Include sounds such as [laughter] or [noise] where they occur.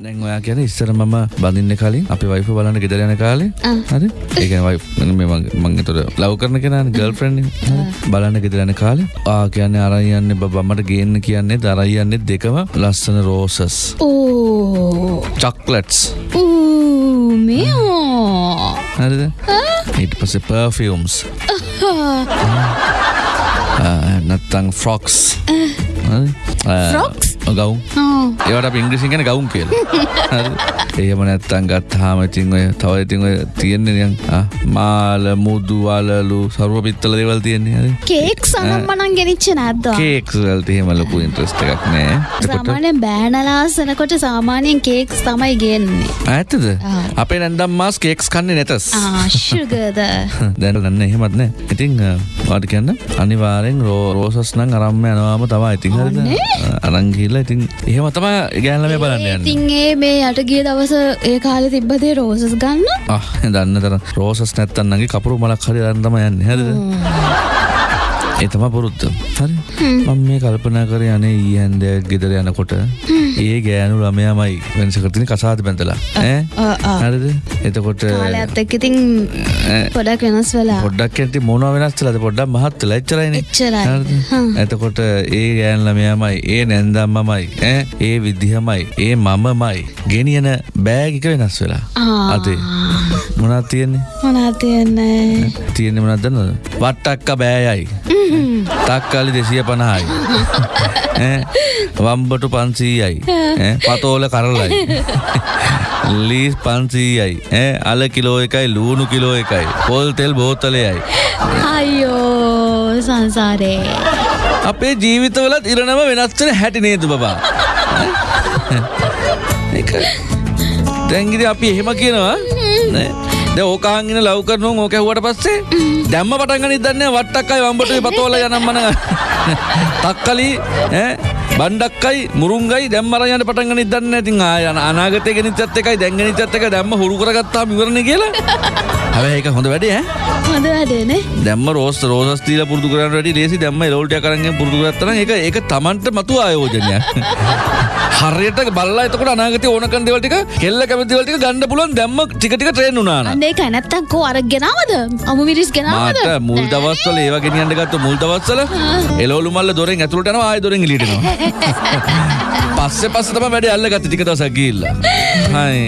දැන් ඔයා කියන ඉස්සර මම බඳින්න කලින් අපි වයිෆ බලන්න ගෙදර යන කාලේ. හරි? ඒ කියන්නේ වයිෆ් මේ මම ඒතර ලව් කරන කෙනානේ ගර්ල්ෆ්‍රෙන්ඩ් බලන්න ගෙදර යන කාලේ. ආ කියන්නේ අරන් යන්නේ බබා මට ගේන්න කියන්නේ අරන් යන්නේ දෙකම ලස්සන රෝසස් ඕ. චොක්ලට්ස් ඌ මෙෝ හරිද? ඊට පස්සේ පර්ෆියුම්ස් නැත්තං ෆ්‍රොක්ස් Frocks? ගවුම් ඒවට අප ඉංග්‍රීසින් ගැන ගවුම් කියලා. [laughs] එහෙම නැත්තං ගත්තාම ඉතින් ඔය තව ඉතින් ඔය තියෙන්නේ නිකන් මාල මුදු අලලු සරුව පිත්තල දේවල් තියෙන්නේ. හරි. කේක් සනම්මනන් ගෙනනිච්ච නැද්දවා කේක්ස් වලට එහෙම ලොකු ඉන්ට්‍රස්ට් එකක් නෑ. සාමානයෙන් බෑනලාසනකොට සාමානයෙන් කේක්ස් තමයි ගෙන්නේ. ඇත්තද. අපේ නැන්දම් මාස් කේක්ස් කන්නේ නැතස් ආශුගද [laughs] දැන ගන්න එහෙමත් නෑ. ඉතිං වාට කියන්න. අනිවාරෙන් රෝ රෝසස් නං අරම්ම යනවාම තවා ඉතින් හරිද? අරංගිල්ල ඉතින් එහෙම තම ගෑල්ලම බලන්න යන්න. ඉතින් ඒ මේ යට ගිය දවස ඒ කාලෙ තිබ්බදේ රෝසස් ගන්න. දන්න තර රෝසස් නැත්තන්නගේ කපුරු මලක් හරි දන්නම යන්න. හැද එතම පුරුද්ධ හරි. මම මේ කල්පනා කර යනේ ඊ හැන්ද ගෙදර යනකොට ඒ ගෑනු ළමයාමයි වෙනසකරතින කසාද බැඳලා. ඈ? ආ, ආ. හරිද? එතකොට ඉතින් පොඩක් වෙනස් වෙලා. පොඩ්ඩක් ඇති මොන වෙනස්ලද පොඩ්ඩක් මහත්ත ලච්චරයින එච්චරයි. හ්ම්. එතකොට ඒ ගෑන් ළමයාමයි ඒ නැන්දම්මමයි ඈ ඒ විදිහමයි ඒ මමමයි ගෙනියන බෑගික වෙනස් වෙලා. අතේ. මොනත් තියෙන්නේ? මොනා තියන්නේ? තියෙන්නේ මොනවද දන්නවද? වට්ටක්ක බෑයයි [laughs] තක්කාලි දෙසිය පණහායි [laughs] වම්බටු පන්සීයයි. පතෝල කරලයි. [laughs] ලීස් පන්සීයයි. අල කිලෝ එකයි ලූුණු කිලෝ එකයි. පොල් තෙල් බෝතලයයි. අයියෝ සංසාරේ. අපේ ජීවිතවලත් ඉරණම වෙනස්වන හැටි නේද බබා? දැංගිරි අපි එහෙම කියනවා දැන් ඕකාංගින ලව් කරනවා ඕක ඇහුවට පස්සේ දැම්ම පටන් ගනිත් දන්නේ වට්ටක්කයි වම්බටුයි පතෝල යනම්මන [laughs] තක්කලි ඈ බණ්ඩක්කයි මුරුංගයි දැම්ම අරන් යන්න පටන් ගනිත් දන්නේ. ඉතින් ආය අන- අනාගතේ ගෙනිච්චත් එකයි දැන් ගෙනිච්චත් එකයි දැම්ම හුරු කරගත්තාම ඉවරනේ කියලා. [laughs] හැබැයි ඒක හොඳ වැඩේ ඈ. හොඳ වැඩේනේ දැම්ම රෝස් රෝසස් දීලා පුරුදු කරන්න වැඩි ලේසි. දැම්ම එලෝල්ට කරන්ගෙන් පුරුදු කරත්තා නම් ඒක ඒක Tamanට මතු ආයෝජනයක්. [laughs] හරියට බල්ලා එතකොට අනාගතේ ඕනකන් දේවල් ටික කෙල්ල කැමති දේවල් ටික ගන්න පුළුවන් දැම්ම ටික ටික ට්‍රේන් වුණා නම්. අන්න ඒක නැත්තම් කෝ අර ගෙනාවද? අමු මිරිස් ගෙනාවද? මාට මුල් දවස්වල ඒවා ගෙනියන්න ගත්ත මුල් දවස්වල එලෝලු මල්ල දොරෙන් ඇතුළට යනවා ආයෙ දොරෙන් එළියට එනවා [laughs] [laughs] පස්සේ පස්සේ තමයි වැඩේ අල්ලගත්තේ ටික දවසක් ගිහිල්ලා හයි.